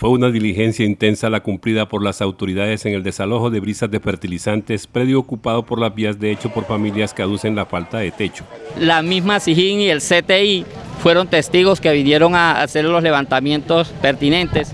Fue una diligencia intensa la cumplida por las autoridades en el desalojo de brisas de fertilizantes, predio ocupado por las vías de hecho por familias que aducen la falta de techo. La misma SIGIN y el CTI fueron testigos que vinieron a hacer los levantamientos pertinentes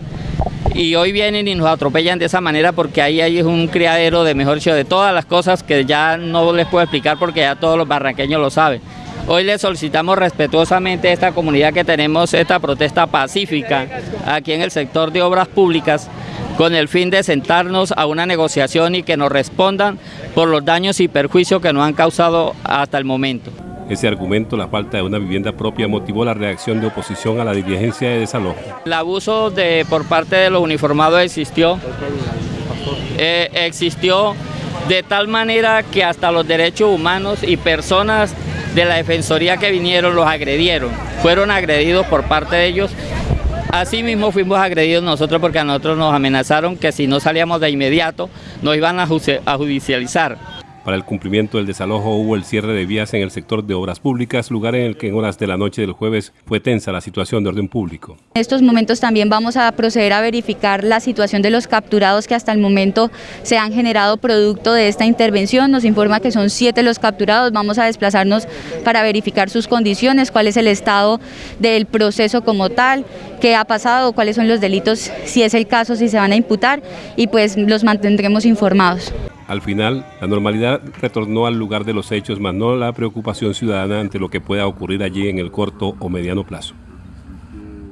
y hoy vienen y nos atropellan de esa manera porque ahí hay un criadero de mejor de todas las cosas que ya no les puedo explicar porque ya todos los barranqueños lo saben. Hoy le solicitamos respetuosamente a esta comunidad que tenemos esta protesta pacífica aquí en el sector de obras públicas con el fin de sentarnos a una negociación y que nos respondan por los daños y perjuicios que nos han causado hasta el momento. Ese argumento, la falta de una vivienda propia, motivó la reacción de oposición a la diligencia de desalojo. El abuso de, por parte de los uniformados existió, eh, existió de tal manera que hasta los derechos humanos y personas de la Defensoría que vinieron los agredieron, fueron agredidos por parte de ellos. Así mismo fuimos agredidos nosotros porque a nosotros nos amenazaron que si no salíamos de inmediato nos iban a judicializar. Para el cumplimiento del desalojo hubo el cierre de vías en el sector de obras públicas, lugar en el que en horas de la noche del jueves fue tensa la situación de orden público. En estos momentos también vamos a proceder a verificar la situación de los capturados que hasta el momento se han generado producto de esta intervención. Nos informa que son siete los capturados, vamos a desplazarnos para verificar sus condiciones, cuál es el estado del proceso como tal, qué ha pasado, cuáles son los delitos, si es el caso, si se van a imputar y pues los mantendremos informados. Al final, la normalidad retornó al lugar de los hechos, más no la preocupación ciudadana ante lo que pueda ocurrir allí en el corto o mediano plazo.